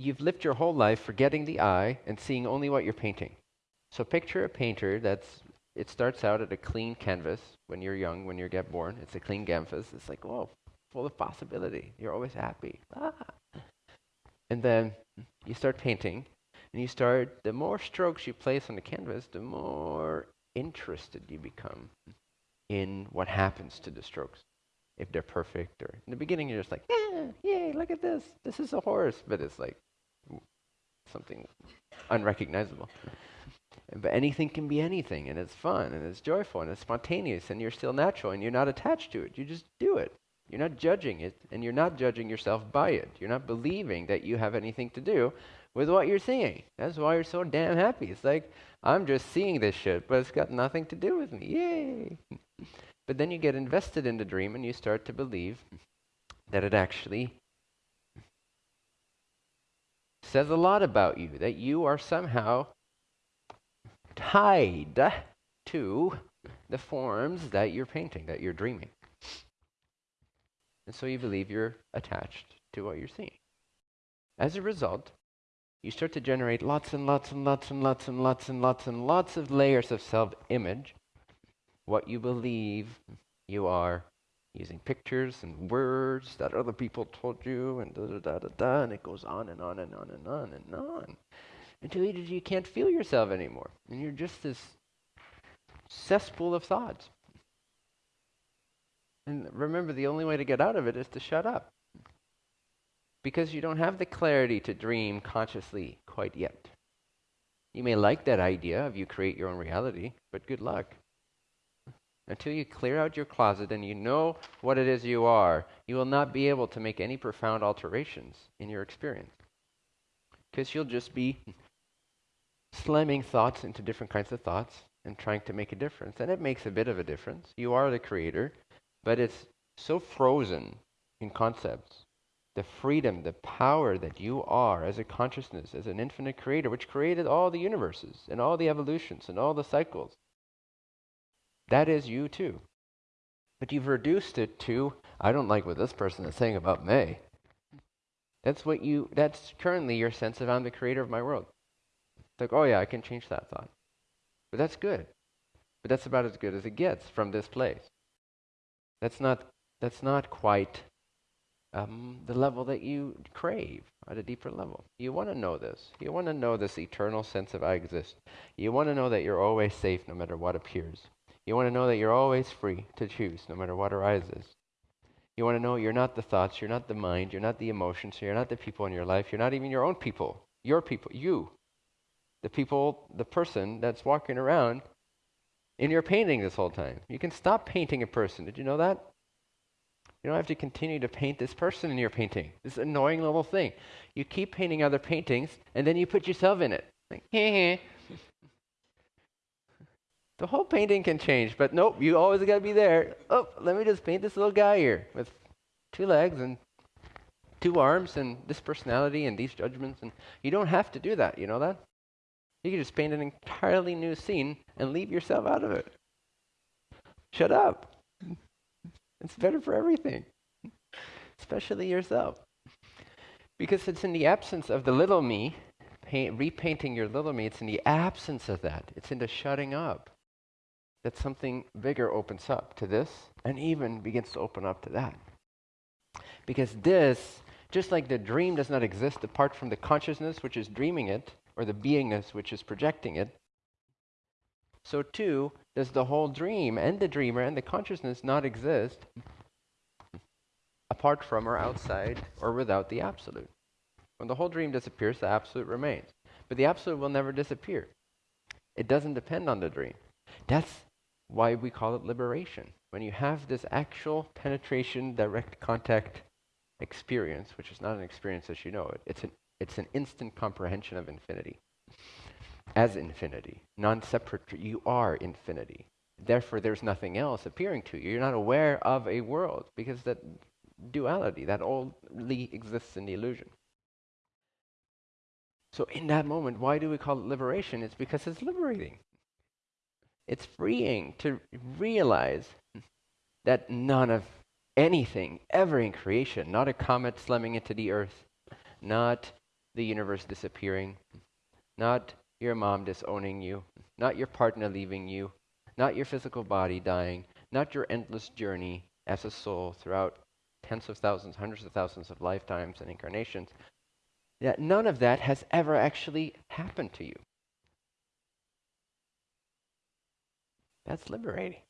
you've lived your whole life forgetting the eye and seeing only what you're painting. So picture a painter that's it starts out at a clean canvas when you're young, when you get born. It's a clean canvas. It's like, whoa, full of possibility. You're always happy. Ah. And then you start painting, and you start, the more strokes you place on the canvas, the more interested you become in what happens to the strokes. If they're perfect, or in the beginning, you're just like, yeah, yay, look at this. This is a horse. But it's like something unrecognizable. But anything can be anything, and it's fun, and it's joyful, and it's spontaneous, and you're still natural, and you're not attached to it. You just do it. You're not judging it, and you're not judging yourself by it. You're not believing that you have anything to do with what you're seeing. That's why you're so damn happy. It's like, I'm just seeing this shit, but it's got nothing to do with me. Yay! but then you get invested in the dream, and you start to believe that it actually says a lot about you, that you are somehow tied to the forms that you're painting, that you're dreaming. And so you believe you're attached to what you're seeing. As a result, you start to generate lots and lots and lots and lots and lots and lots and lots of layers of self image, what you believe you are using pictures and words that other people told you, and da da da da da, and it goes on and on and on and on and on until you can't feel yourself anymore. And you're just this cesspool of thoughts. And remember, the only way to get out of it is to shut up. Because you don't have the clarity to dream consciously quite yet. You may like that idea of you create your own reality, but good luck. Until you clear out your closet and you know what it is you are, you will not be able to make any profound alterations in your experience. Because you'll just be slamming thoughts into different kinds of thoughts and trying to make a difference. And it makes a bit of a difference. You are the creator, but it's so frozen in concepts. The freedom, the power that you are as a consciousness, as an infinite creator, which created all the universes and all the evolutions and all the cycles. That is you too. But you've reduced it to, I don't like what this person is saying about me. That's what you, that's currently your sense of I'm the creator of my world like, oh yeah, I can change that thought. But that's good. But that's about as good as it gets from this place. That's not, that's not quite um, the level that you crave at a deeper level. You want to know this. You want to know this eternal sense of I exist. You want to know that you're always safe no matter what appears. You want to know that you're always free to choose no matter what arises. You want to know you're not the thoughts, you're not the mind, you're not the emotions, you're not the people in your life, you're not even your own people. Your people, you the people, the person that's walking around in your painting this whole time. You can stop painting a person. Did you know that? You don't have to continue to paint this person in your painting. This annoying little thing. You keep painting other paintings, and then you put yourself in it. Like, the whole painting can change, but nope, you always got to be there. Oh, let me just paint this little guy here with two legs and two arms and this personality and these judgments. And you don't have to do that. You know that? You can just paint an entirely new scene and leave yourself out of it. Shut up. It's better for everything, especially yourself. Because it's in the absence of the little me, paint, repainting your little me, it's in the absence of that. It's in the shutting up that something bigger opens up to this and even begins to open up to that. Because this, just like the dream does not exist apart from the consciousness which is dreaming it, or the beingness which is projecting it, so too does the whole dream and the dreamer and the consciousness not exist apart from or outside or without the absolute. When the whole dream disappears, the absolute remains. But the absolute will never disappear. It doesn't depend on the dream. That's why we call it liberation. When you have this actual penetration, direct contact experience, which is not an experience as you know it, it's an it's an instant comprehension of infinity. As infinity, non separate, you are infinity. Therefore, there's nothing else appearing to you. You're not aware of a world because that duality, that only exists in the illusion. So, in that moment, why do we call it liberation? It's because it's liberating. It's freeing to realize that none of anything ever in creation, not a comet slamming into the earth, not the universe disappearing, not your mom disowning you, not your partner leaving you, not your physical body dying, not your endless journey as a soul throughout tens of thousands, hundreds of thousands of lifetimes and incarnations, that none of that has ever actually happened to you. That's liberating.